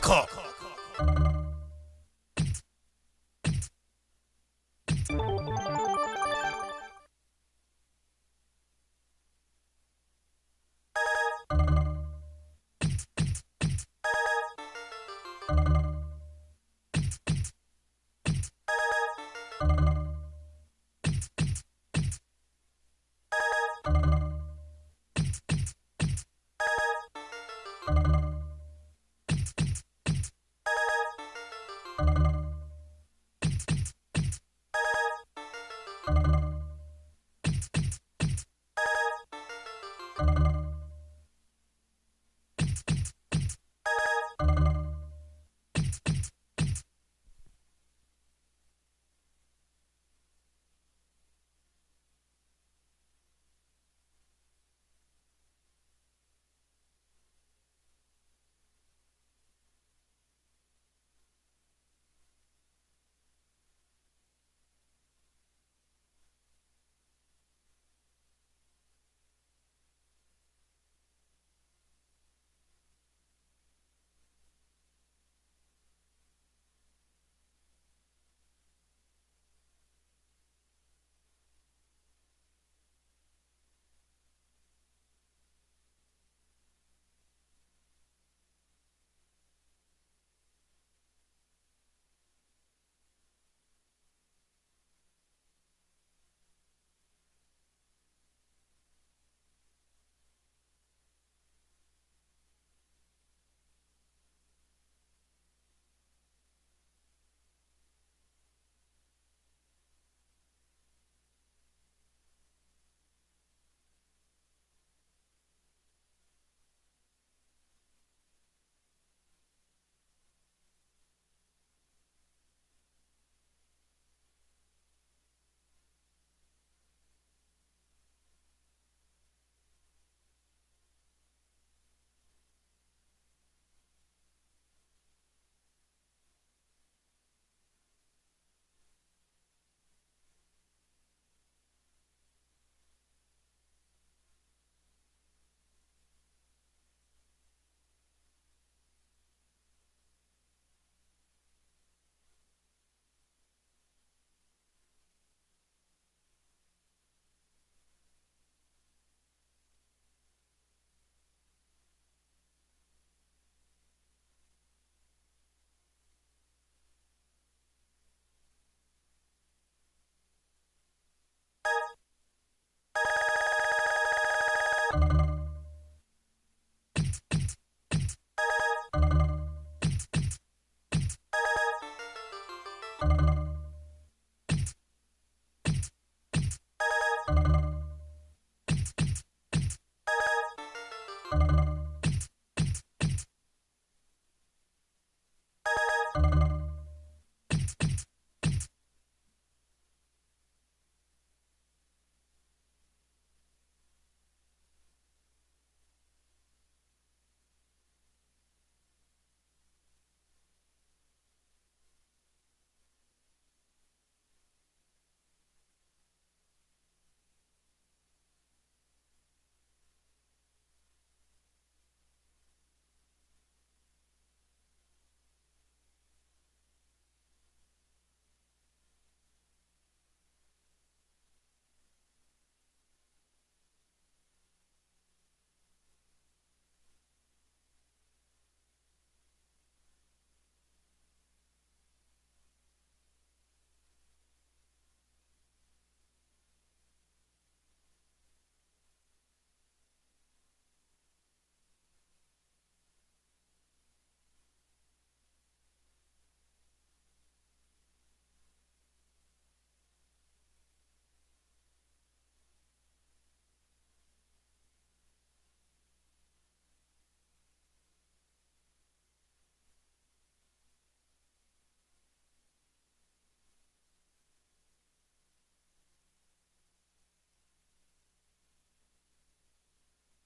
Fuck.